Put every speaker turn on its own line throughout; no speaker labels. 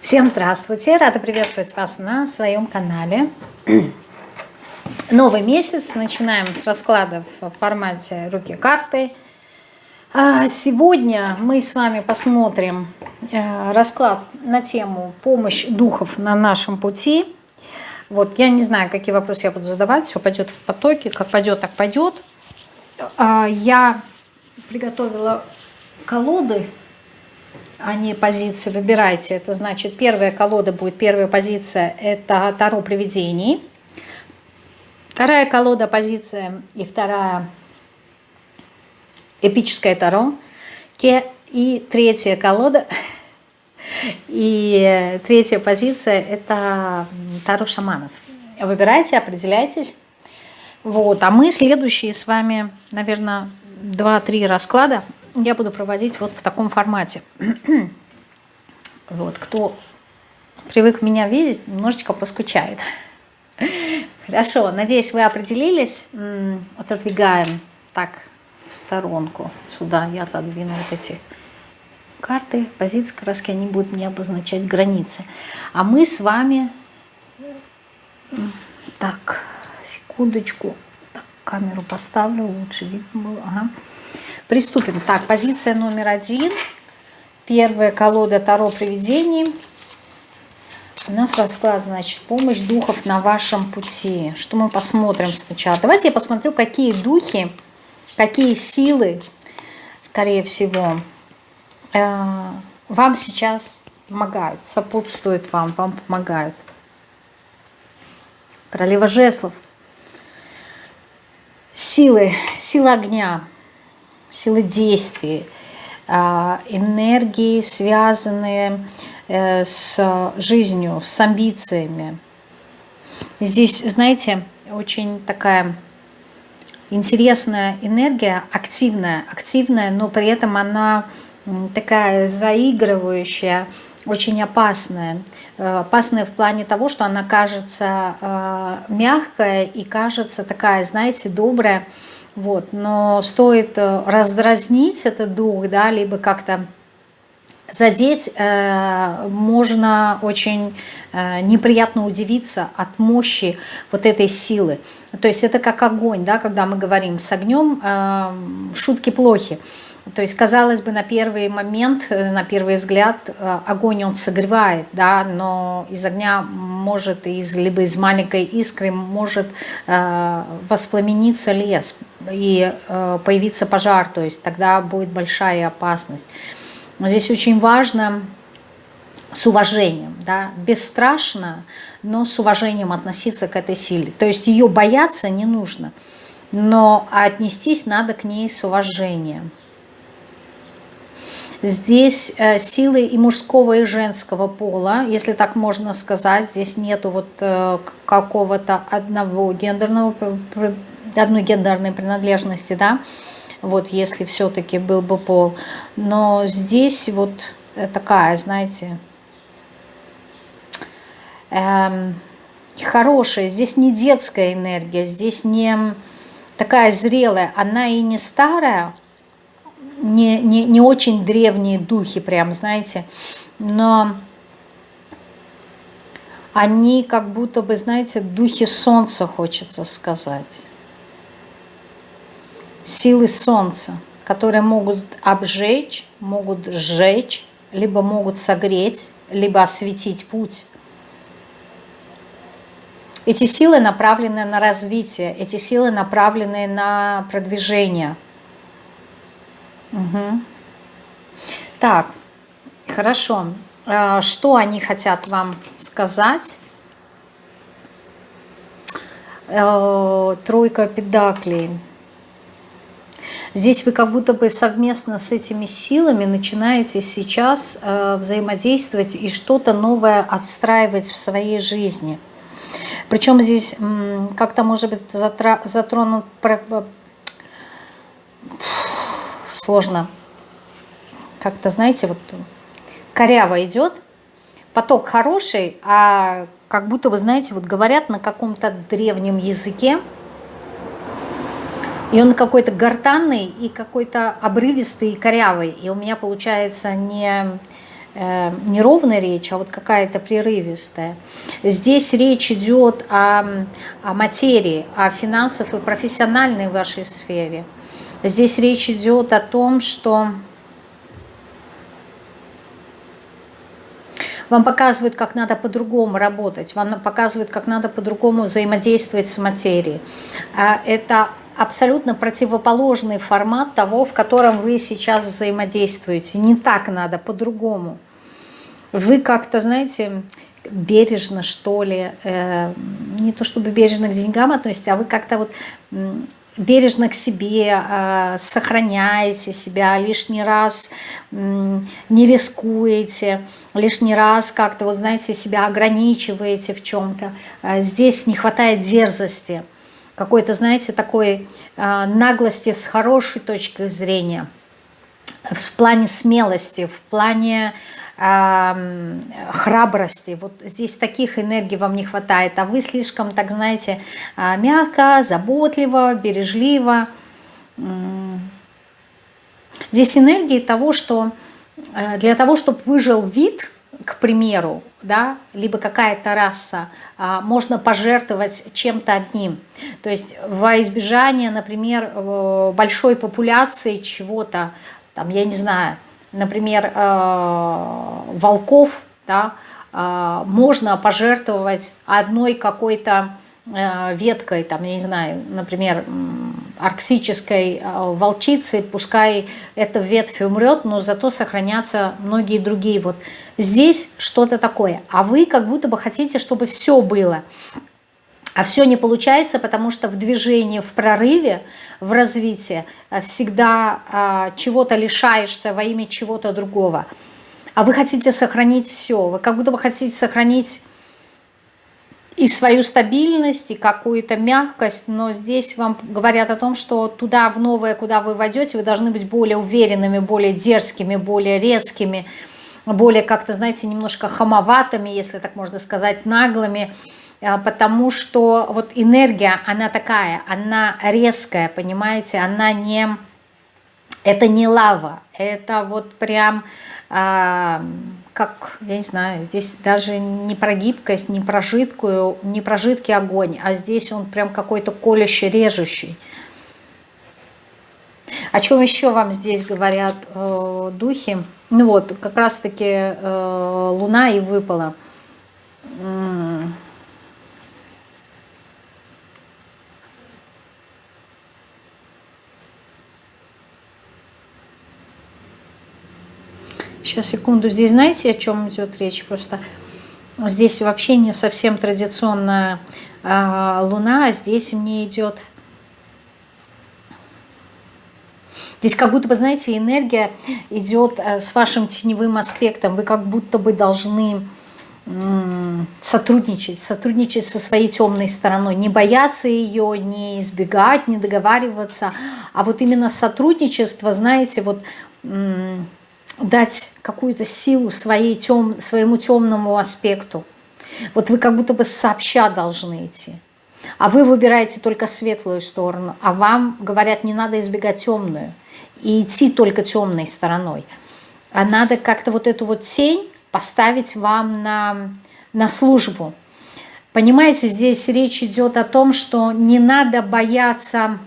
Всем здравствуйте! Рада приветствовать вас на своем канале. Новый месяц. Начинаем с раскладов в формате руки-карты. А сегодня мы с вами посмотрим э, расклад на тему «Помощь духов на нашем пути». Вот, я не знаю, какие вопросы я буду задавать. Все пойдет в потоке. Как пойдет, так пойдет. А, я приготовила колоды а не позиции. Выбирайте. Это значит, первая колода будет, первая позиция – это Таро привидений. Вторая колода, позиция и вторая – эпическое Таро. И третья колода и третья позиция – это Таро шаманов. Выбирайте, определяйтесь. Вот. А мы следующие с вами, наверное, 2-3 расклада я буду проводить вот в таком формате. вот, кто привык меня видеть, немножечко поскучает. Хорошо, надеюсь, вы определились. Отодвигаем так в сторонку. Сюда я отодвину вот эти карты, позиции краски, они будут мне обозначать границы. А мы с вами... Так, секундочку. Так, камеру поставлю, лучше видно было. Ага. Приступим. Так, позиция номер один. Первая колода Таро привидений. У нас расклад, значит, помощь духов на вашем пути. Что мы посмотрим сначала? Давайте я посмотрю, какие духи, какие силы, скорее всего, э, вам сейчас помогают, сопутствуют вам, вам помогают. Королева жезлов. Силы, сила огня силы действий, а, энергии, связанные э, с жизнью, с амбициями. Здесь, знаете, очень такая интересная энергия, активная, активная, но при этом она такая заигрывающая, очень опасная. Э, опасная в плане того, что она кажется э, мягкая и кажется такая, знаете, добрая, вот, но стоит э, раздразнить этот дух, да, либо как-то задеть, э, можно очень э, неприятно удивиться от мощи вот этой силы. То есть это как огонь, да, когда мы говорим с огнем, шутки плохи. То есть, казалось бы, на первый момент, на первый взгляд, огонь он согревает, да, но из огня может, из, либо из маленькой искры может э, воспламениться лес и э, появиться пожар, то есть тогда будет большая опасность. Здесь очень важно с уважением, да, бесстрашно, но с уважением относиться к этой силе. То есть ее бояться не нужно, но отнестись надо к ней с уважением. Здесь э, силы и мужского, и женского пола, если так можно сказать. Здесь нету вот э, какого-то одного гендерного, одной гендерной принадлежности, да, вот если все-таки был бы пол. Но здесь вот такая, знаете, эм, хорошая, здесь не детская энергия, здесь не такая зрелая, она и не старая, не, не, не очень древние духи, прям, знаете, но они как будто бы, знаете, духи солнца, хочется сказать. Силы солнца, которые могут обжечь, могут сжечь, либо могут согреть, либо осветить путь. Эти силы направлены на развитие, эти силы направлены на продвижение – Угу. Так, хорошо. А, что они хотят вам сказать? Э, тройка педаклей. Здесь вы как будто бы совместно с этими силами начинаете сейчас э, взаимодействовать и что-то новое отстраивать в своей жизни. Причем здесь как-то может быть затронут сложно. Как-то, знаете, вот коряво идет, поток хороший, а как будто бы, знаете, вот говорят на каком-то древнем языке, и он какой-то гортанный и какой-то обрывистый и корявый. И у меня получается не э, неровная речь, а вот какая-то прерывистая. Здесь речь идет о, о материи, о финансах и профессиональной вашей сфере. Здесь речь идет о том, что вам показывают, как надо по-другому работать, вам показывают, как надо по-другому взаимодействовать с материей. А это абсолютно противоположный формат того, в котором вы сейчас взаимодействуете. Не так надо, по-другому. Вы как-то, знаете, бережно, что ли, э, не то чтобы бережно к деньгам относитесь, а вы как-то вот бережно к себе, э, сохраняете себя, лишний раз не рискуете, лишний раз как-то, вот знаете, себя ограничиваете в чем-то. Э, здесь не хватает дерзости, какой-то, знаете, такой э, наглости с хорошей точки зрения, в плане смелости, в плане храбрости. Вот здесь таких энергий вам не хватает, а вы слишком, так знаете, а, мягко, заботливо, бережливо. Здесь энергии того, что э, для того, чтобы выжил вид, к примеру, да, либо какая-то раса, а, можно пожертвовать чем-то одним. То есть во избежание, например, э, большой популяции чего-то, там, я не знаю, например, э, волков, да, э, можно пожертвовать одной какой-то веткой, там, я не знаю, например, арктической волчицы, пускай эта ветвь умрет, но зато сохранятся многие другие. Вот здесь что-то такое. А вы как будто бы хотите, чтобы все было. А все не получается, потому что в движении, в прорыве, в развитии э, всегда чего-то лишаешься во имя чего-то другого. А вы хотите сохранить все. Вы как будто бы хотите сохранить и свою стабильность, и какую-то мягкость, но здесь вам говорят о том, что туда, в новое, куда вы войдете, вы должны быть более уверенными, более дерзкими, более резкими, более как-то, знаете, немножко хамоватыми, если так можно сказать, наглыми, а, потому что вот энергия, она такая, она резкая, понимаете, она не, это не лава, это вот прям, а, как, я не знаю, здесь даже не про гибкость, не про жидкую, не про жидкий огонь, а здесь он прям какой-то колющий, режущий. О чем еще вам здесь говорят э, духи? Ну вот, как раз-таки э, Луна и выпала. Сейчас, секунду. Здесь знаете, о чем идет речь? Просто здесь вообще не совсем традиционная а, луна, а здесь мне идет... Здесь как будто бы, знаете, энергия идет а, с вашим теневым аспектом. Вы как будто бы должны сотрудничать, сотрудничать со своей темной стороной, не бояться ее, не избегать, не договариваться, а вот именно сотрудничество, знаете, вот дать какую-то силу своей тем, своему темному аспекту. Вот вы как будто бы сообща должны идти. А вы выбираете только светлую сторону, а вам говорят, не надо избегать темную и идти только темной стороной. А надо как-то вот эту вот тень поставить вам на, на службу. Понимаете, здесь речь идет о том, что не надо бояться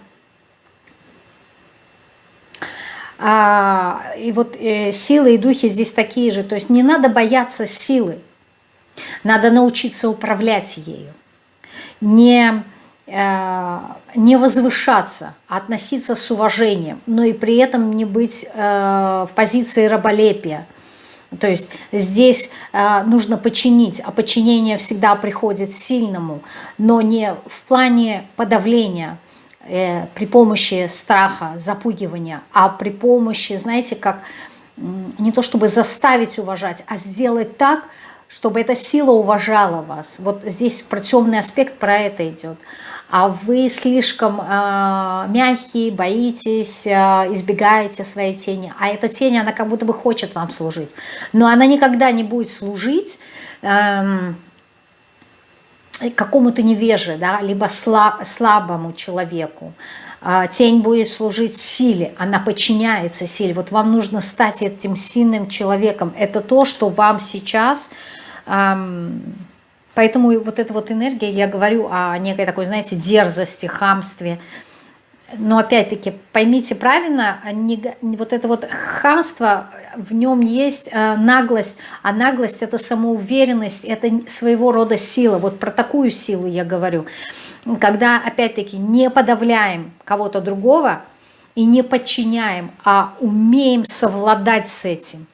А, и вот э, силы и духи здесь такие же. То есть не надо бояться силы. Надо научиться управлять ею. Не, э, не возвышаться, а относиться с уважением, но и при этом не быть э, в позиции раболепия. То есть здесь нужно подчинить, а подчинение всегда приходит сильному, но не в плане подавления, э, при помощи страха, запугивания, а при помощи, знаете, как не то чтобы заставить уважать, а сделать так, чтобы эта сила уважала вас. Вот здесь про темный аспект про это идет. А вы слишком э, мягкие, боитесь, э, избегаете своей тени. А эта тень, она как будто бы хочет вам служить. Но она никогда не будет служить... Э, какому-то невеже, да, либо слабому человеку. А, тень будет служить силе, она подчиняется силе. Вот вам нужно стать этим сильным человеком. Это то, что вам сейчас... Поэтому вот эта вот энергия, я говорю о некой такой, знаете, дерзости, хамстве, но опять-таки, поймите правильно, не, вот это вот хамство, в нем есть э, наглость, а наглость это самоуверенность, это своего рода сила. Вот про такую силу я говорю. Когда, опять-таки, не подавляем кого-то другого и не подчиняем, а умеем совладать с этим.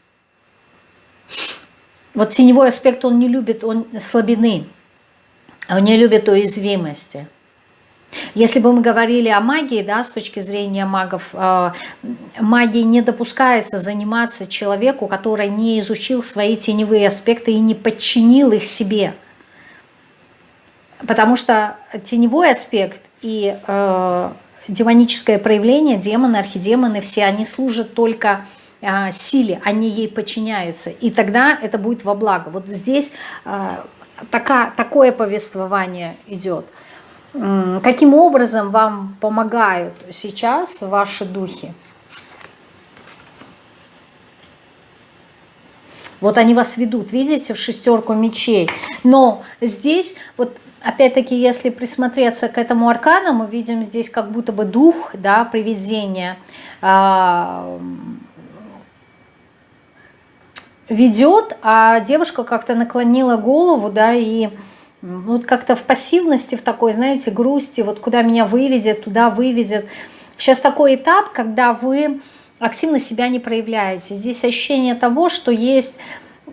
Вот теневой аспект, он не любит он слабины, он не любит уязвимости. Если бы мы говорили о магии, да, с точки зрения магов, э, магией не допускается заниматься человеку, который не изучил свои теневые аспекты и не подчинил их себе. Потому что теневой аспект и э, демоническое проявление, демоны, архидемоны, все они служат только э, силе, они ей подчиняются. И тогда это будет во благо. Вот здесь э, така, такое повествование идет – Каким образом вам помогают сейчас ваши духи? Вот они вас ведут, видите, в шестерку мечей. Но здесь, вот опять-таки, если присмотреться к этому аркану, мы видим здесь как будто бы дух, да, привидение, а, ведет, а девушка как-то наклонила голову, да, и вот как-то в пассивности, в такой, знаете, грусти, вот куда меня выведет, туда выведет. Сейчас такой этап, когда вы активно себя не проявляете. Здесь ощущение того, что есть...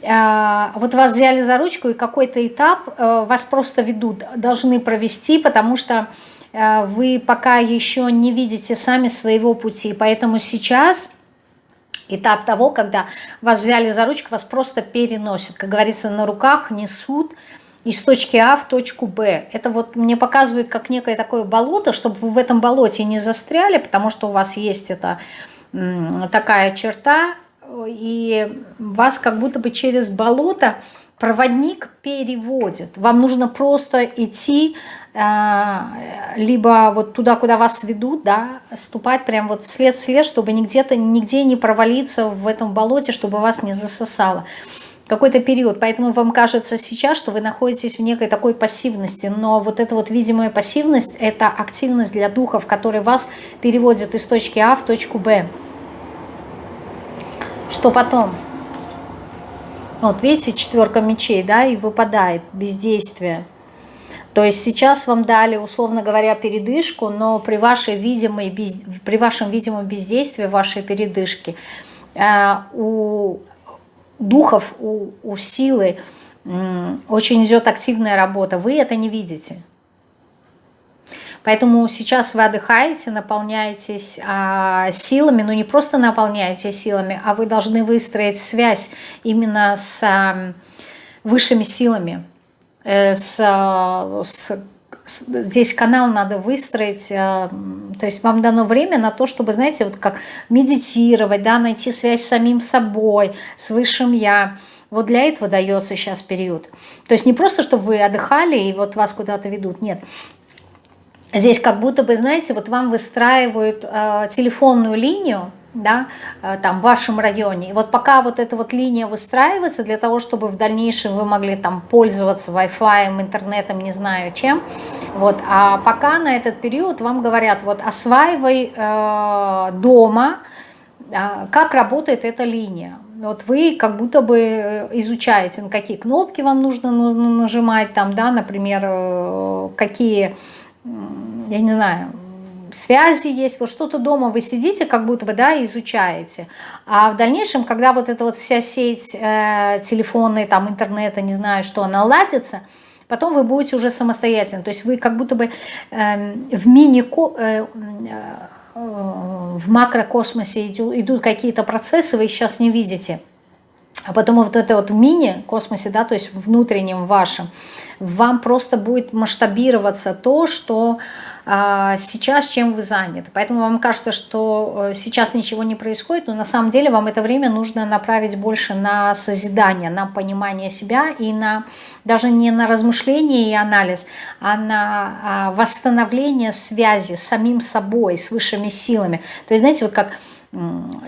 Э, вот вас взяли за ручку, и какой-то этап э, вас просто ведут, должны провести, потому что э, вы пока еще не видите сами своего пути. Поэтому сейчас этап того, когда вас взяли за ручку, вас просто переносят. Как говорится, на руках несут, из точки А в точку Б. Это вот мне показывает как некое такое болото, чтобы вы в этом болоте не застряли, потому что у вас есть эта такая черта, и вас как будто бы через болото проводник переводит. Вам нужно просто идти а, либо вот туда, куда вас ведут, да, ступать прям вот след-след, чтобы нигде-то, нигде не провалиться в этом болоте, чтобы вас не засосало какой-то период, поэтому вам кажется сейчас, что вы находитесь в некой такой пассивности, но вот эта вот видимая пассивность – это активность для духов, который вас переводит из точки А в точку Б. Что потом? Вот видите, четверка мечей, да, и выпадает бездействие. То есть сейчас вам дали, условно говоря, передышку, но при, вашей видимой, при вашем видимом бездействии, вашей передышки, э, у духов, у, у силы очень идет активная работа. Вы это не видите. Поэтому сейчас вы отдыхаете, наполняетесь а, силами, но не просто наполняетесь силами, а вы должны выстроить связь именно с а, высшими силами, э, с, с здесь канал надо выстроить, э, то есть вам дано время на то, чтобы, знаете, вот как медитировать, да, найти связь с самим собой, с высшим Я. Вот для этого дается сейчас период. То есть не просто, чтобы вы отдыхали и вот вас куда-то ведут, нет. Здесь как будто бы, знаете, вот вам выстраивают э, телефонную линию, да, э, там в вашем районе. И вот пока вот эта вот линия выстраивается для того, чтобы в дальнейшем вы могли там пользоваться Wi-Fi, интернетом, не знаю чем, вот, а пока на этот период вам говорят, вот осваивай э, дома, э, как работает эта линия. Вот вы как будто бы изучаете, на какие кнопки вам нужно нажимать, там, да, например, э, какие, я не знаю, связи есть, вот что-то дома вы сидите, как будто бы, да, изучаете. А в дальнейшем, когда вот эта вот вся сеть э, телефонная, там, интернета, не знаю, что, она ладится, потом вы будете уже самостоятельно. То есть вы как будто бы э, в мини... Э, э, в макрокосмосе идут, какие-то процессы, вы их сейчас не видите. А потом вот это вот мини-космосе, да, то есть внутреннем вашем, вам просто будет масштабироваться то, что сейчас, чем вы заняты. Поэтому вам кажется, что э, сейчас ничего не происходит, но на самом деле вам это время нужно направить больше на созидание, на понимание себя и на даже не на размышление и анализ, а на а, восстановление связи с самим собой, с высшими силами. То есть, знаете, вот как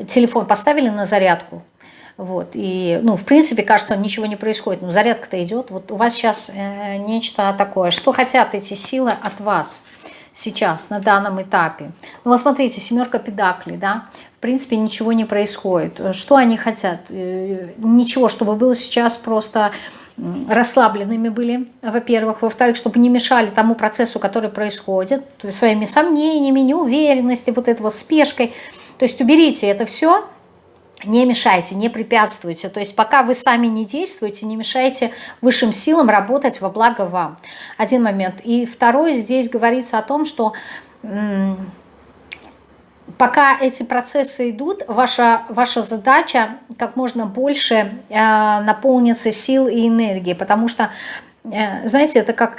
телефон поставили на зарядку, вот, и, ну, в принципе, кажется, ничего не происходит, но зарядка-то идет. Вот у вас сейчас э, нечто такое. Что хотят эти силы от вас сейчас, на данном этапе? Ну, вот смотрите, семерка педаклей, да, в принципе, ничего не происходит. Что они хотят? Э, ничего, чтобы было сейчас просто расслабленными были, во-первых. Во-вторых, чтобы не мешали тому процессу, который происходит, своими сомнениями, неуверенностью, вот этой вот спешкой. То есть уберите это все, не мешайте, не препятствуйте. То есть пока вы сами не действуете, не мешайте высшим силам работать во благо вам. Один момент. И второй, здесь говорится о том, что пока эти процессы идут, ваша, ваша задача как можно больше э, наполниться сил и энергии. Потому что, э, знаете, это как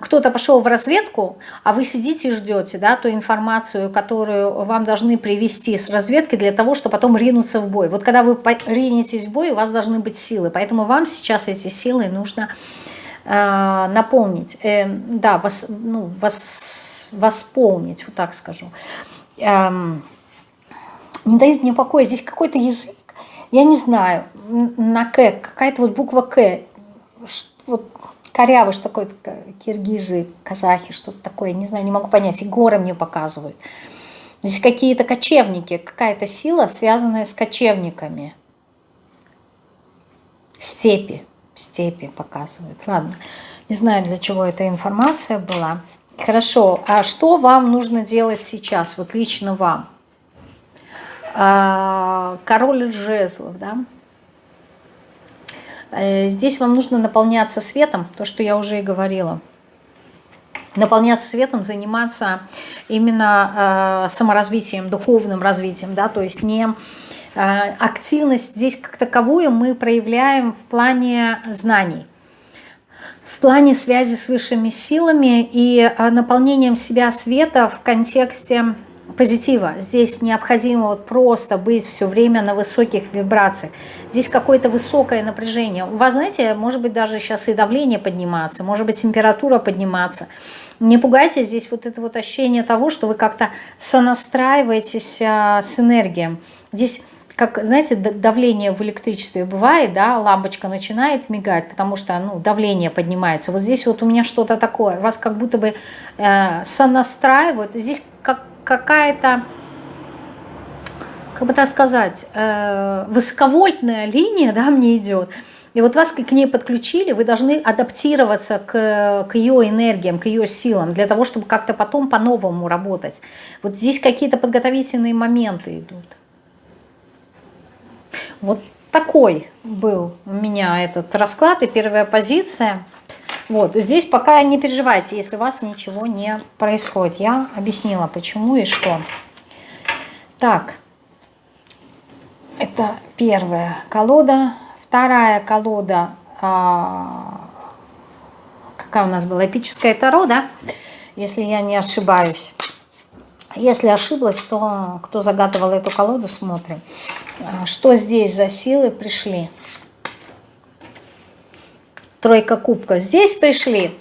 кто-то пошел в разведку, а вы сидите и ждете да, ту информацию, которую вам должны привести с разведки для того, чтобы потом ринуться в бой. Вот когда вы ринетесь в бой, у вас должны быть силы. Поэтому вам сейчас эти силы нужно э, наполнить, э, да, вос, ну, вос, восполнить, вот так скажу. Эм, не дают мне покоя. Здесь какой-то язык, я не знаю, на К, какая-то вот буква К, вот корявый, что такое киргизы, казахи, что-то такое, не знаю, не могу понять, и горы мне показывают. Здесь какие-то кочевники, какая-то сила, связанная с кочевниками. Степи, степи показывают. Ладно, не знаю, для чего эта информация была. Хорошо, а что вам нужно делать сейчас, вот лично вам? А, король жезлов, да? Э, здесь вам нужно наполняться светом, то, что я уже и говорила. Наполняться светом, заниматься именно э, саморазвитием, духовным развитием, да, то есть не э, активность здесь как таковую мы проявляем в плане знаний, в плане связи с высшими силами и э, наполнением себя света в контексте позитива. Здесь необходимо вот просто быть все время на высоких вибрациях. Здесь какое-то высокое напряжение. У вас, знаете, может быть даже сейчас и давление подниматься, может быть температура подниматься. Не пугайте здесь вот это вот ощущение того, что вы как-то сонастраиваетесь а, с энергией. Здесь как, знаете, давление в электричестве бывает, да, лампочка начинает мигать, потому что, ну, давление поднимается. Вот здесь вот у меня что-то такое, вас как будто бы э, сонастраивают. Здесь как какая-то, как бы так сказать, э, высоковольтная линия, да, мне идет. И вот вас к ней подключили, вы должны адаптироваться к, к ее энергиям, к ее силам, для того, чтобы как-то потом по-новому работать. Вот здесь какие-то подготовительные моменты идут. Вот такой был у меня этот расклад и первая позиция. Вот, здесь пока не переживайте, если у вас ничего не происходит. Я объяснила, почему и что. Так, это первая колода. Вторая колода, а, какая у нас была, эпическая Таро, да? Если я не ошибаюсь. Если ошиблась, то кто загадывал эту колоду, смотрим. А, что здесь за силы пришли? Тройка кубков. Здесь пришли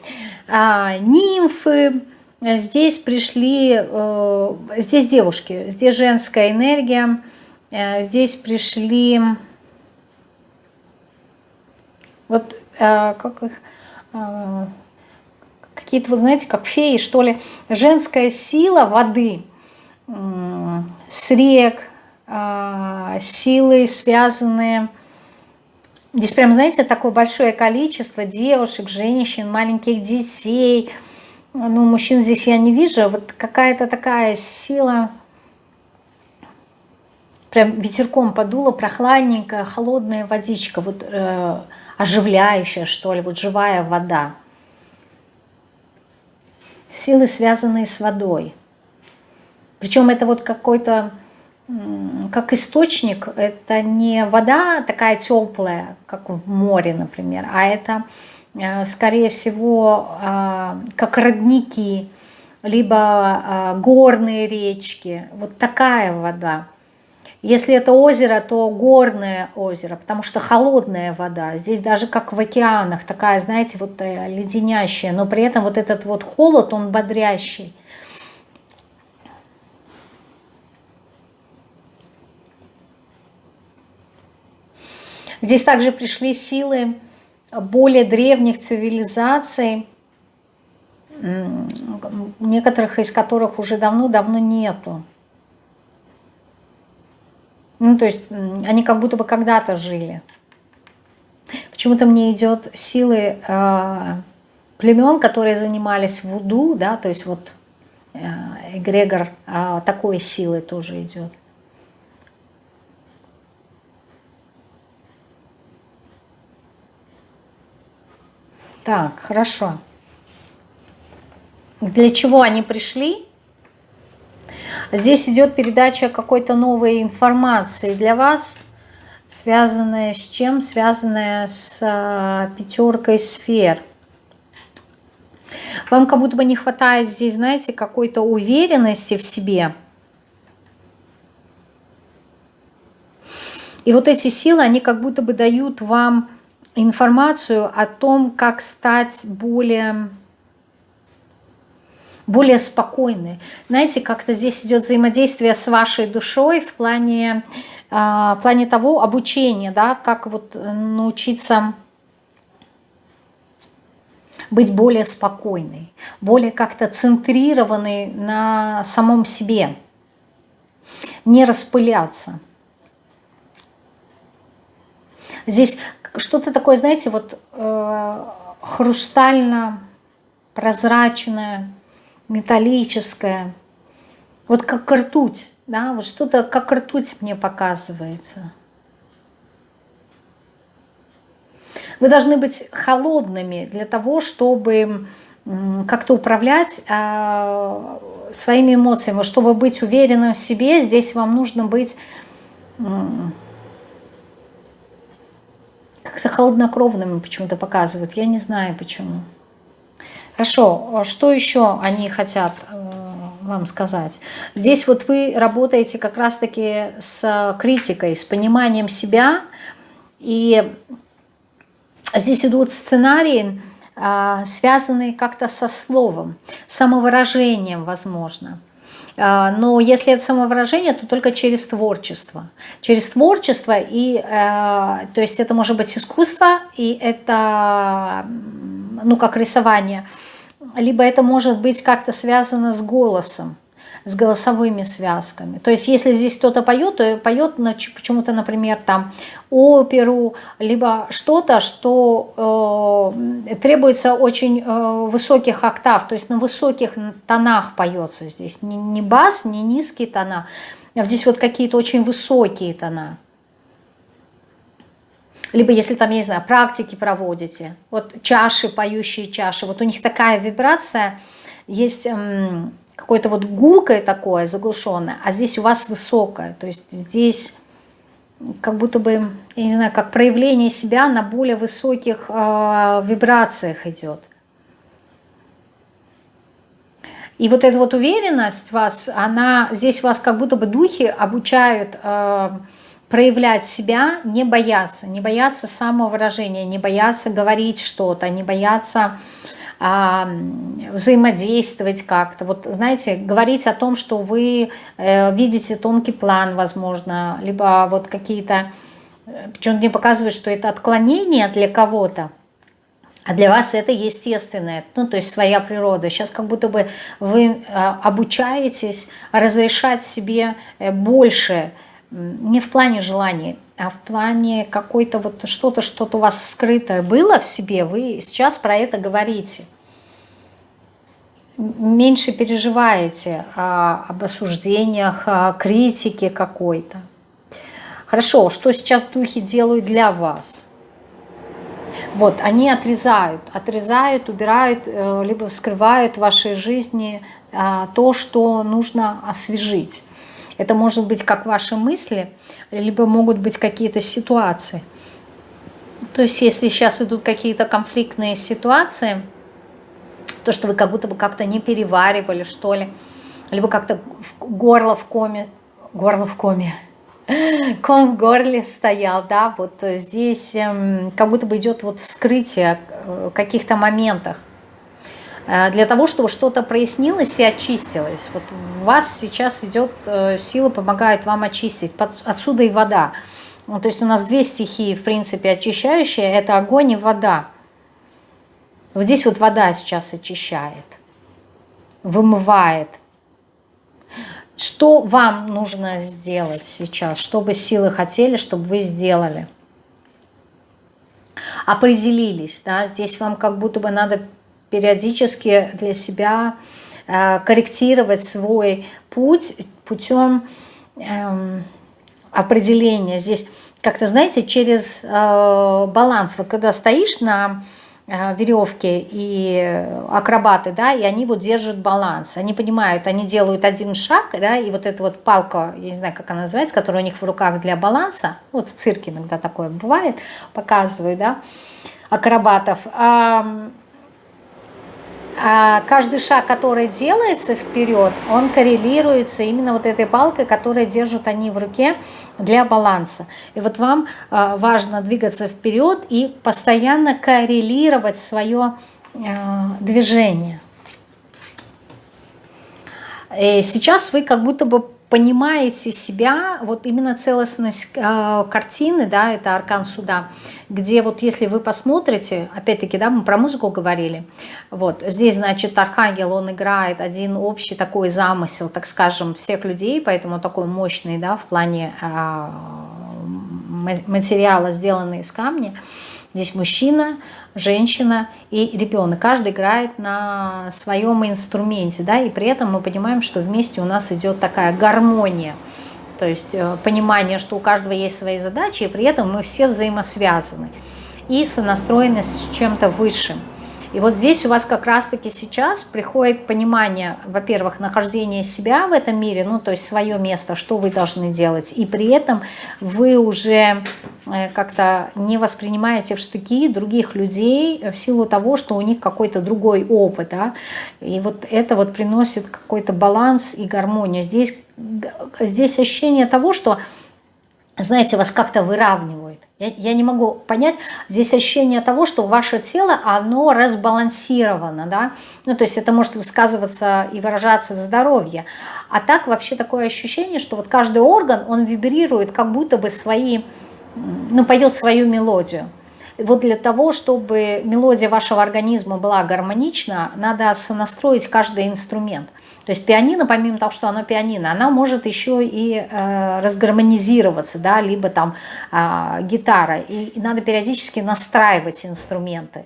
а, нимфы, здесь пришли, э, здесь девушки, здесь женская энергия, э, здесь пришли, вот э, как их, э, какие-то, вы знаете, как феи, что ли, женская сила воды с рек, э, силы, связанные Здесь прям, знаете, такое большое количество девушек, женщин, маленьких детей. Ну, мужчин здесь я не вижу. Вот какая-то такая сила, прям ветерком подула, прохладненькая, холодная водичка, вот э, оживляющая, что ли, вот живая вода. Силы, связанные с водой. Причем это вот какой-то как источник, это не вода такая теплая, как в море, например, а это, э, скорее всего, а, как родники, либо а, горные речки. Вот такая вода. Если это озеро, то горное озеро, потому что холодная вода. Здесь даже как в океанах, такая, знаете, вот э, леденящая, но при этом вот этот вот холод, он бодрящий. Здесь также пришли силы более древних цивилизаций, некоторых из которых уже давно-давно нету. Ну, то есть они как будто бы когда-то жили. Почему-то мне идет силы э, племен, которые занимались вуду, да, то есть вот э, эгрегор э, такой силы тоже идет. Так, хорошо. Для чего они пришли? Здесь идет передача какой-то новой информации для вас, связанная с чем? Связанная с а, пятеркой сфер. Вам как будто бы не хватает здесь, знаете, какой-то уверенности в себе. И вот эти силы, они как будто бы дают вам информацию о том, как стать более более спокойны. Знаете, как-то здесь идет взаимодействие с вашей душой в плане, э, в плане того обучения, да, как вот научиться быть более спокойной, более как-то центрированной на самом себе, не распыляться. Здесь что-то такое, знаете, вот э, хрустально-прозрачное, металлическое. Вот как ртуть, да, вот что-то как ртуть мне показывается. Вы должны быть холодными для того, чтобы как-то управлять э, своими эмоциями. Чтобы быть уверенным в себе, здесь вам нужно быть как-то холоднокровными почему-то показывают. Я не знаю почему. Хорошо, что еще они хотят э, вам сказать? Здесь вот вы работаете как раз-таки с критикой, с пониманием себя. И здесь идут сценарии, а, связанные как-то со словом, самовыражением, возможно. А, но если это самовыражение, то только через творчество. Через творчество, и, э, то есть это может быть искусство, и это, ну, как рисование, либо это может быть как-то связано с голосом с голосовыми связками. То есть если здесь кто-то поет, то поет почему-то, например, там оперу, либо что-то, что э, требуется очень э, высоких октав, то есть на высоких тонах поется здесь. Не, не бас, не низкие тона, а здесь вот какие-то очень высокие тона. Либо если там, я не знаю, практики проводите, вот чаши, поющие чаши, вот у них такая вибрация, есть... Эм, какое-то вот гулкое такое, заглушенное, а здесь у вас высокое. То есть здесь как будто бы, я не знаю, как проявление себя на более высоких э, вибрациях идет. И вот эта вот уверенность вас, она здесь вас как будто бы духи обучают э, проявлять себя, не бояться, не бояться самовыражения, не бояться говорить что-то, не бояться взаимодействовать как-то. Вот, знаете, говорить о том, что вы э, видите тонкий план, возможно, либо вот какие-то... Э, Причем мне показывают, что это отклонение для кого-то, а для вас это естественное, ну, то есть своя природа. Сейчас как будто бы вы э, обучаетесь разрешать себе больше, не в плане желаний, а в плане какой-то вот что-то, что-то у вас скрытое было в себе, вы сейчас про это говорите меньше переживаете а, об осуждениях, о критике какой-то. Хорошо, что сейчас духи делают для вас? Вот, они отрезают, отрезают, убирают, э, либо вскрывают в вашей жизни а, то, что нужно освежить. Это может быть как ваши мысли, либо могут быть какие-то ситуации. То есть если сейчас идут какие-то конфликтные ситуации – То, что вы как будто бы как-то не переваривали, что ли. Либо как-то горло в коме. Горло в коме. Ком в горле стоял, да, вот здесь эм, как будто бы идет вот вскрытие э, каких-то моментах. Э, для того, чтобы что-то прояснилось и очистилось. Вот у вас сейчас идет э, сила, помогает вам очистить. Отсюда и вода. Ну, то есть у нас две стихии, в принципе, очищающие. Это огонь и вода. Вот здесь вот вода сейчас очищает, вымывает. Что вам нужно сделать сейчас? Что бы силы хотели, чтобы вы сделали? Определились, да? Здесь вам как будто бы надо периодически для себя э, корректировать свой путь путем э, определения. Здесь как-то, знаете, через э, баланс. Вот когда стоишь на э, веревке и акробаты, да, и они вот держат баланс. Они понимают, они делают один шаг, да, и вот эта вот палка, я не знаю, как она называется, которая у них в руках для баланса, вот в цирке иногда такое бывает, показывают, да, акробатов. А, каждый шаг, который делается вперед, он коррелируется именно вот этой палкой, которую держат они в руке для баланса. И вот вам а, важно двигаться вперед и постоянно коррелировать свое а, движение. И сейчас вы как будто бы понимаете себя, вот именно целостность э, картины, да, это аркан суда, где вот если вы посмотрите, опять-таки, да, мы про музыку говорили, вот, здесь, значит, архангел, он играет один общий такой замысел, так скажем, всех людей, поэтому такой мощный, да, в плане э, материала, сделанный из камня, Здесь мужчина, женщина и ребенок. Каждый играет на своем инструменте, да, и при этом мы понимаем, что вместе у нас идет такая гармония. То есть э, понимание, что у каждого есть свои задачи, и при этом мы все взаимосвязаны. И сонастроены с чем-то высшим. И вот здесь у вас как раз-таки сейчас приходит понимание, во-первых, нахождения себя в этом мире, ну, то есть свое место, что вы должны делать, и при этом вы уже э, как-то не воспринимаете в штыки других людей в силу того, что у них какой-то другой опыт, да, и вот это вот приносит какой-то баланс и гармонию. Здесь, здесь ощущение того, что, знаете, вас как-то выравнивают. Я, не могу понять, здесь ощущение того, что ваше тело, оно разбалансировано, да, ну, то есть это может высказываться и выражаться в здоровье, а так вообще такое ощущение, что вот каждый орган, он вибрирует, как будто бы свои, ну, поет свою мелодию. Вот для того, чтобы мелодия вашего организма была гармонична, надо сонастроить каждый инструмент – то есть пианино, помимо того, что оно пианино, она может еще и э, разгармонизироваться, да, либо там э, гитара. И, и надо периодически настраивать инструменты,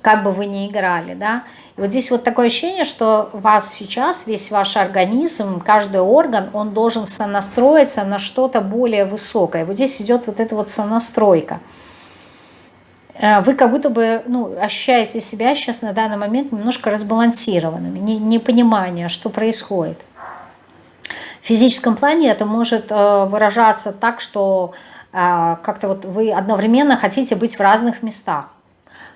как бы вы ни играли, да. И вот здесь вот такое ощущение, что вас сейчас весь ваш организм, каждый орган, он должен сонастроиться на что-то более высокое. Вот здесь идет вот эта вот сонастройка. Э, вы как будто бы ну, ощущаете себя сейчас на данный момент немножко разбалансированными, не, непонимание, что происходит. В физическом плане это может э, выражаться так, что э, как-то вот вы одновременно хотите быть в разных местах.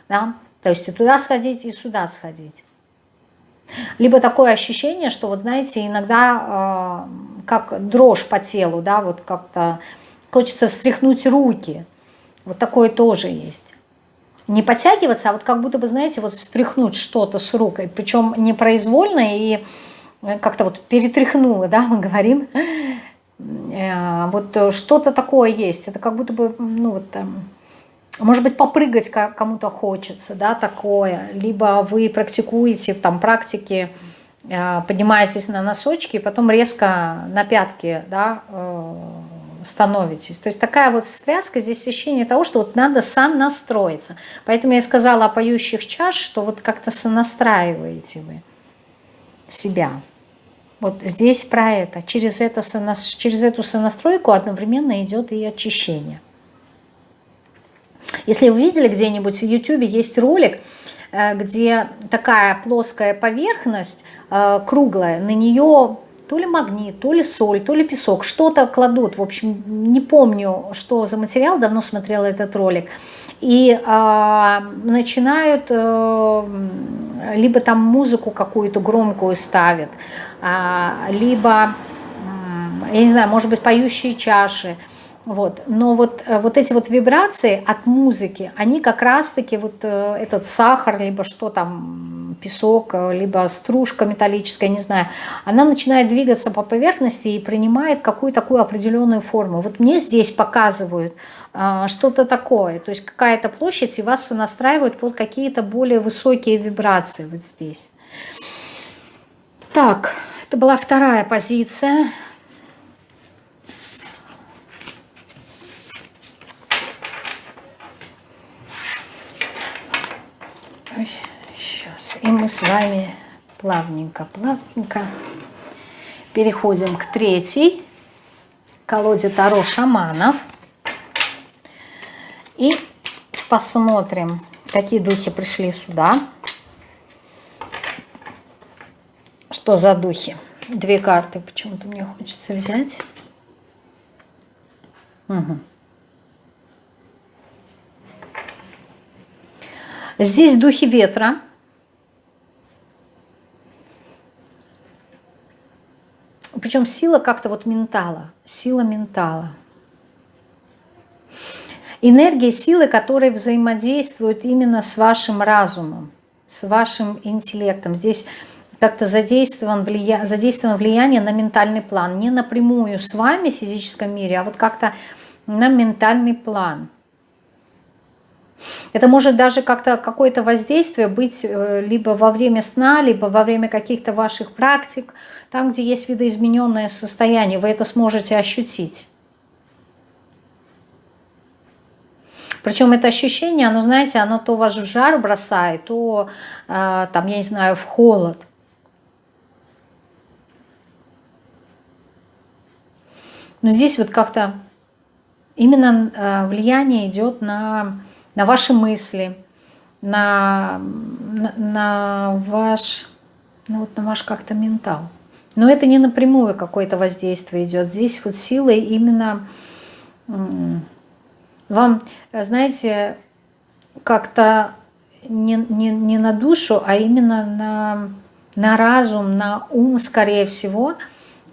Да? То есть и туда сходить, и сюда сходить. Либо такое ощущение, что вот знаете, иногда э, как дрожь по телу, да, вот как-то хочется встряхнуть руки. Вот такое тоже есть не подтягиваться, а вот как будто бы, знаете, вот встряхнуть что-то с рукой, причем непроизвольно и э, как-то вот перетряхнула, да, мы говорим. Э, вот что-то такое есть, это как будто бы, ну вот, может быть, попрыгать кому-то хочется, да, такое, либо вы практикуете там практики, э, поднимаетесь на носочки, и потом резко на пятки, да, становитесь. То есть такая вот встряска, здесь ощущение того, что вот надо сам настроиться. Поэтому я сказала о поющих чаш, что вот как-то сонастраиваете вы себя. Вот здесь про это. Через, это через эту сонастройку одновременно идет и очищение. Если вы видели где-нибудь в YouTube, есть ролик, э, где такая плоская поверхность, э, круглая, на нее то ли магнит, то ли соль, то ли песок, что-то кладут. В общем, не помню, что за материал, давно смотрела этот ролик. и э, начинают, э, либо там музыку какую-то громкую ставят, э, либо, э, я не знаю, может быть, поющие чаши, вот. Но вот, э, вот эти вот вибрации от музыки, они как раз-таки вот э, этот сахар, либо что там, песок, э, либо стружка металлическая, не знаю, она начинает двигаться по поверхности и принимает какую-то такую определенную форму. Вот мне здесь показывают что-то такое, то есть какая-то площадь, и вас настраивают под какие-то более высокие вибрации вот здесь. Так, это была вторая позиция. сейчас. И мы с вами плавненько, плавненько переходим к третьей колоде Таро шаманов. И посмотрим, какие духи пришли сюда. Что за духи? Две карты почему-то мне хочется взять. Угу. Здесь духи ветра. Причем сила как-то вот ментала, сила ментала. Энергия силы, которые взаимодействуют именно с вашим разумом, с вашим интеллектом. Здесь как-то задействован, влия... задействовано влияние на ментальный план. Не напрямую с вами в физическом мире, а вот как-то на ментальный план – это может даже как-то какое-то воздействие быть э, либо во время сна, либо во время каких-то ваших практик, там, где есть видоизмененное состояние, вы это сможете ощутить. Причем это ощущение, оно, знаете, оно то вас в жар бросает, то, э, там, я не знаю, в холод. Но здесь вот как-то именно э, влияние идет на на ваши мысли, на, на, на ваш, ну вот на ваш как-то ментал. Но это не напрямую какое-то воздействие идет. Здесь вот силой именно вам, знаете, как-то не, не, не на душу, а именно на, на разум, на ум, скорее всего,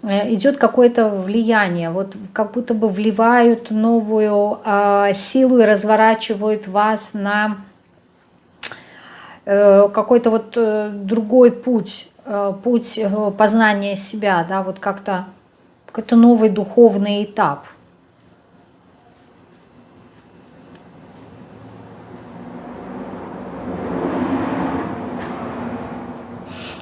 идет какое-то влияние, вот как будто бы вливают новую э, силу и разворачивают вас на э, какой-то вот э, другой путь, э, путь э, познания себя, да, вот как-то какой-то новый духовный этап –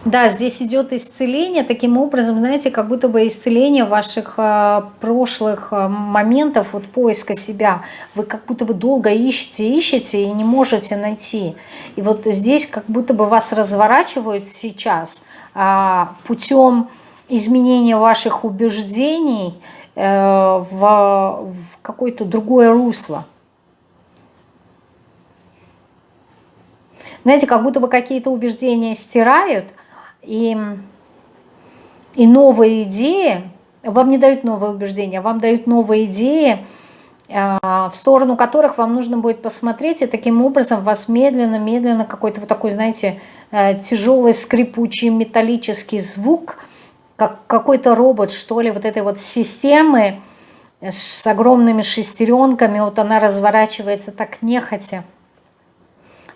Да, здесь идет исцеление, таким образом, знаете, как будто бы исцеление ваших э, прошлых э, моментов, вот поиска себя. Вы как будто бы долго ищете, ищете и не можете найти. И вот здесь как будто бы вас разворачивают сейчас э, путем изменения ваших убеждений э, в какое-то другое русло. Знаете, как будто бы какие-то убеждения стирают, и, и новые идеи, вам не дают новые убеждения, вам дают новые идеи, а, в сторону которых вам нужно будет посмотреть, и таким образом вас медленно-медленно какой-то вот такой, знаете, э, тяжелый скрипучий металлический звук, как какой-то робот, что ли, вот этой вот системы с огромными шестеренками, вот она разворачивается так нехотя.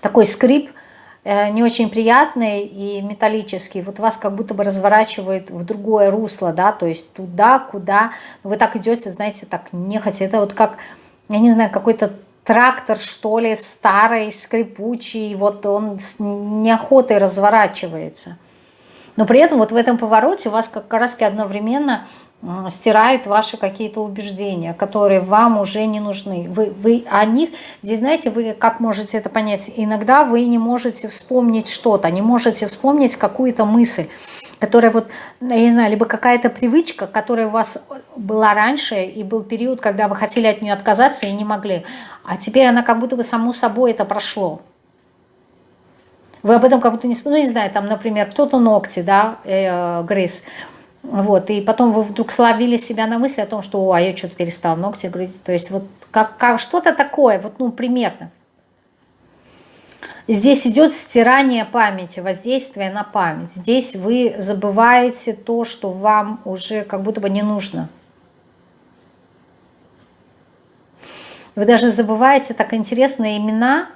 Такой скрип Э, не очень приятный и металлический, вот вас как будто бы разворачивает в другое русло, да, то есть туда, куда, вы так идете, знаете, так нехотя, это вот как, я не знаю, какой-то трактор, что ли, старый, скрипучий, вот он с неохотой разворачивается. Но при этом вот в этом повороте у вас как раз одновременно стирают ваши какие-то убеждения, которые вам уже не нужны. Вы, вы о них, здесь знаете, вы как можете это понять? Иногда вы не можете вспомнить что-то, не можете вспомнить какую-то мысль, которая вот, я не знаю, либо какая-то привычка, которая у вас была раньше, и был период, когда вы хотели от нее отказаться и не могли. А теперь она как будто бы само собой это прошло. Вы об этом как будто не ну не знаю, там, например, кто-то ногти, да, э, грыз, вот, и потом вы вдруг словили себя на мысли о том, что, о, а я что-то перестал ногти грызть. То есть вот как, как что-то такое, вот, ну, примерно. Здесь идет стирание памяти, воздействие на память. Здесь вы забываете то, что вам уже как будто бы не нужно. Вы даже забываете так интересные имена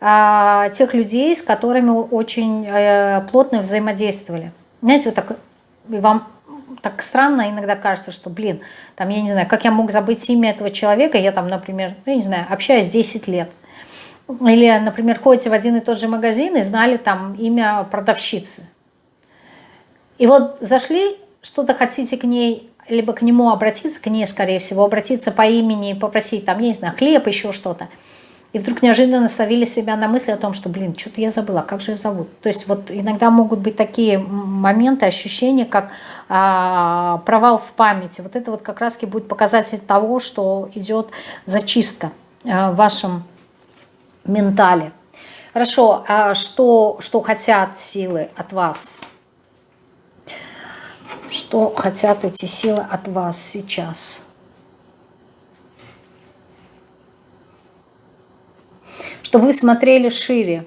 а, тех людей, с которыми очень а, плотно взаимодействовали. Знаете, вот так, и вам так странно иногда кажется, что, блин, там, я не знаю, как я мог забыть имя этого человека, я там, например, ну, я не знаю, общаюсь 10 лет. Или, например, ходите в один и тот же магазин и знали там имя продавщицы. И вот зашли, что-то хотите к ней, либо к нему обратиться, к ней, скорее всего, обратиться по имени, попросить там, я не знаю, хлеб, еще что-то. И вдруг неожиданно словили себя на мысли о том, что, блин, что-то я забыла, как же ее зовут. То есть вот иногда могут быть такие моменты, ощущения, как а, провал в памяти. Вот это вот как раз будет показатель того, что идет зачистка а, в вашем ментале. Хорошо, а что, что хотят силы от вас? Что хотят эти силы от вас сейчас? Чтобы вы смотрели шире,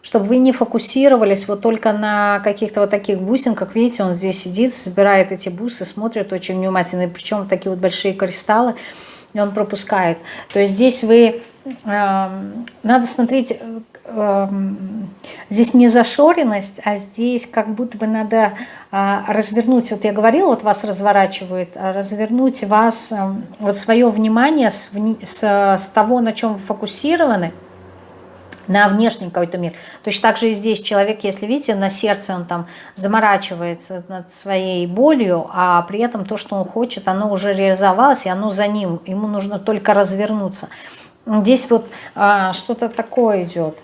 чтобы вы не фокусировались вот только на каких-то вот таких бусинках. Видите, он здесь сидит, собирает эти бусы, смотрит очень внимательно, причем такие вот большие кристаллы, и он пропускает. То есть здесь вы надо смотреть, здесь не зашоренность, а здесь как будто бы надо а, развернуть, вот я говорила, вот вас разворачивает, а развернуть вас, вот свое внимание с, с, с того, на чем вы фокусированы, на внешний какой-то мир. Точно так же и здесь человек, если видите, на сердце он там заморачивается над своей болью, а при этом то, что он хочет, оно уже реализовалось, и оно за ним, ему нужно только развернуться. Здесь вот а, что-то такое идет.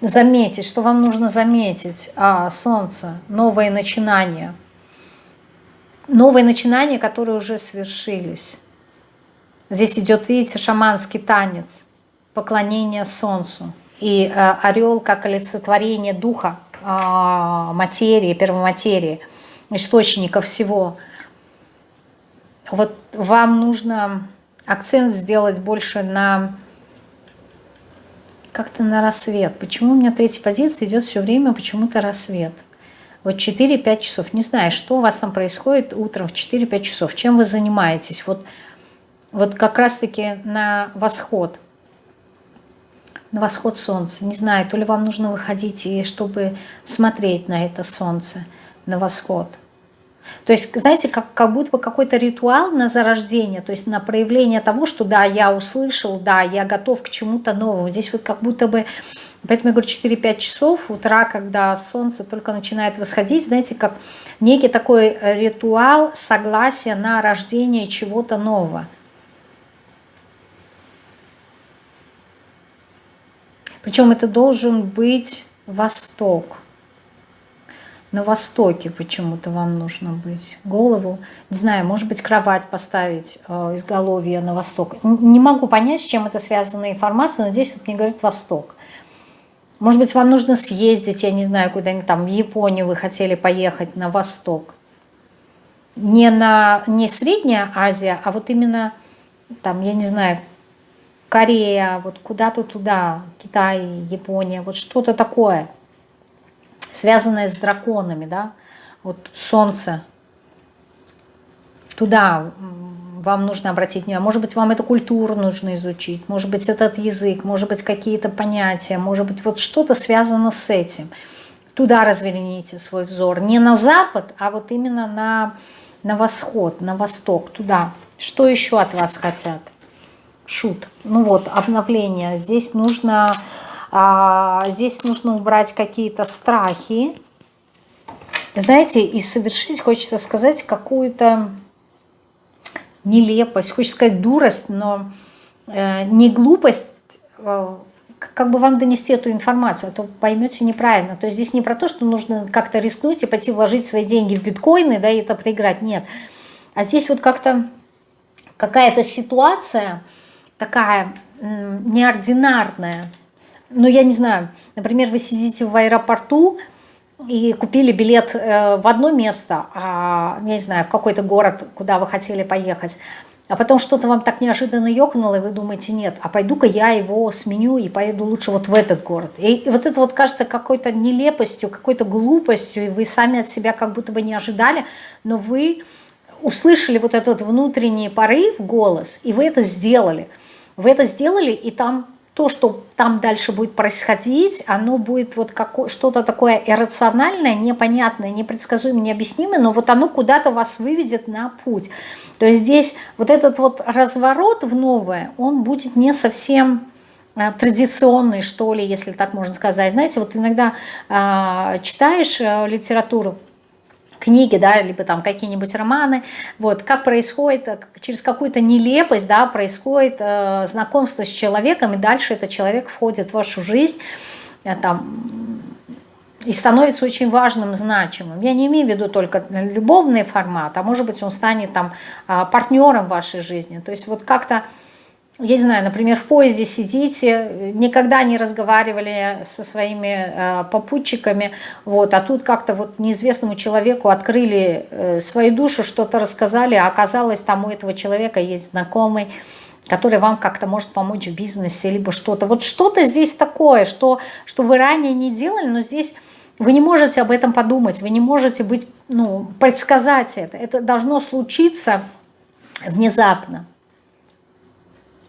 Заметить, что вам нужно заметить. А, солнце, новые начинания. Новые начинания, которые уже свершились. Здесь идет, видите, шаманский танец, поклонение солнцу. И а, орел как олицетворение духа, а, материи, первоматерии, источника всего. Вот вам нужно акцент сделать больше на как-то на рассвет. Почему у меня третья позиция идет все время почему-то рассвет? Вот 4-5 часов. Не знаю, что у вас там происходит утром в 4-5 часов. Чем вы занимаетесь? Вот, вот как раз-таки на восход. На восход солнца. Не знаю, то ли вам нужно выходить, и чтобы смотреть на это солнце, на восход – то есть, знаете, как, как будто бы какой-то ритуал на зарождение, то есть на проявление того, что да, я услышал, да, я готов к чему-то новому. Здесь вот как будто бы, поэтому я говорю 4-5 часов утра, когда солнце только начинает восходить, знаете, как некий такой ритуал согласия на рождение чего-то нового. Причем это должен быть Восток на востоке почему-то вам нужно быть. Голову, не знаю, может быть, кровать поставить э, изголовье на восток. Не могу понять, с чем это связана информация, но здесь вот мне говорит восток. Может быть, вам нужно съездить, я не знаю, куда-нибудь там в Японию вы хотели поехать на восток. Не, на, не Средняя Азия, а вот именно там, я не знаю, Корея, вот куда-то туда, Китай, Япония, вот что-то такое – связанное с драконами, да, вот солнце, туда вам нужно обратить внимание. Может быть, вам эту культуру нужно изучить, может быть, этот язык, может быть, какие-то понятия, может быть, вот что-то связано с этим. Туда разверните свой взор. Не на запад, а вот именно на, на восход, на восток, туда. Что еще от вас хотят? Шут. Ну вот, обновление. Здесь нужно а, здесь нужно убрать какие-то страхи. Знаете, и совершить, хочется сказать, какую-то нелепость, хочется сказать дурость, но э, не глупость, э, как бы вам донести эту информацию, а то поймете неправильно. То есть здесь не про то, что нужно как-то рискнуть и пойти вложить свои деньги в биткоины, да, и это проиграть, нет. А здесь вот как-то какая-то ситуация такая неординарная, ну, я не знаю, например, вы сидите в аэропорту и купили билет э, в одно место, а, я не знаю, в какой-то город, куда вы хотели поехать, а потом что-то вам так неожиданно ёкнуло, и вы думаете, нет, а пойду-ка я его сменю и поеду лучше вот в этот город. И вот это вот кажется какой-то нелепостью, какой-то глупостью, и вы сами от себя как будто бы не ожидали, но вы услышали вот этот внутренний порыв, голос, и вы это сделали. Вы это сделали, и там то, что там дальше будет происходить, оно будет вот что-то такое иррациональное, непонятное, непредсказуемое, необъяснимое, но вот оно куда-то вас выведет на путь. То есть здесь вот этот вот разворот в новое, он будет не совсем а, традиционный, что ли, если так можно сказать. Знаете, вот иногда э, читаешь э, литературу, книги, да, либо там какие-нибудь романы, вот, как происходит, э, через какую-то нелепость, да, происходит э, знакомство с человеком, и дальше этот человек входит в вашу жизнь, э, там, и становится очень важным, значимым. Я не имею в виду только любовный формат, а может быть он станет там э, партнером вашей жизни, то есть вот как-то я не знаю, например, в поезде сидите, никогда не разговаривали со своими э, попутчиками, вот, а тут как-то вот неизвестному человеку открыли э, свою душу, что-то рассказали, а оказалось, там у этого человека есть знакомый, который вам как-то может помочь в бизнесе, либо что-то. Вот что-то здесь такое, что, что вы ранее не делали, но здесь вы не можете об этом подумать, вы не можете быть, ну, предсказать это. Это должно случиться внезапно.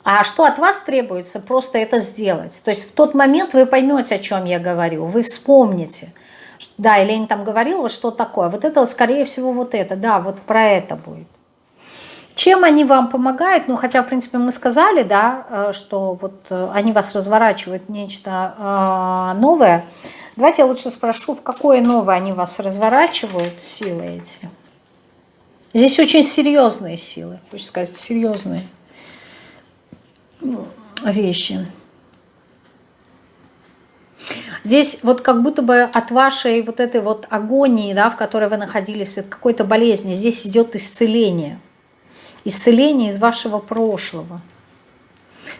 А что от вас требуется? Просто это сделать. То есть в тот момент вы поймете, о чем я говорю, вы вспомните. Да, Елена там говорила, что такое. Вот это, скорее всего, вот это. Да, вот про это будет. Чем они вам помогают? Ну, хотя, в принципе, мы сказали, да, э, что вот э, они вас разворачивают нечто э, новое. Давайте я лучше спрошу, в какое новое они вас разворачивают, силы эти? Здесь очень серьезные силы, хочется сказать, серьезные вещи. Здесь вот как будто бы от вашей вот этой вот агонии, да, в которой вы находились, от какой-то болезни, здесь идет исцеление. Исцеление из вашего прошлого.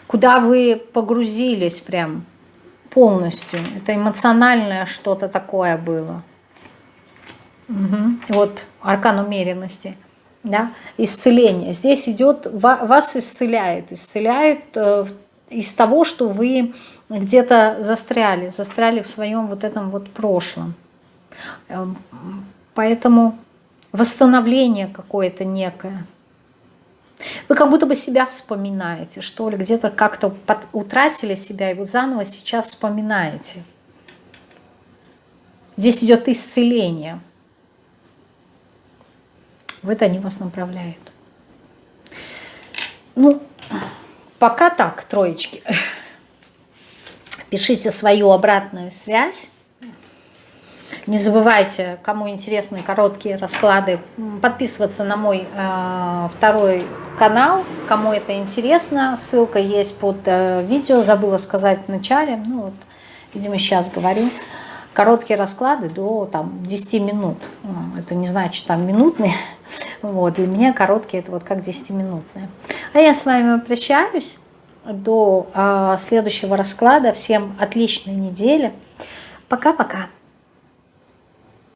Куда вы погрузились прям полностью. Это эмоциональное что-то такое было. Угу. Вот аркан умеренности да, исцеление. Здесь идет, вас исцеляют, исцеляют э, из того, что вы где-то застряли, застряли в своем вот этом вот прошлом. Эм, поэтому восстановление какое-то некое. Вы как будто бы себя вспоминаете, что ли, где-то как-то утратили себя, и вот заново сейчас вспоминаете. Здесь идет исцеление в это они вас направляют. Ну, пока так, троечки. Пишите свою обратную связь. Не забывайте, кому интересны короткие расклады, подписываться на мой э, второй канал, кому это интересно. Ссылка есть под э, видео, забыла сказать в начале. Ну вот, видимо, сейчас говорю. Короткие расклады до там, 10 минут. Это не значит там минутные. Вот, для меня короткие это вот как 10-минутные. А я с вами прощаюсь до э, следующего расклада. Всем отличной недели. Пока-пока.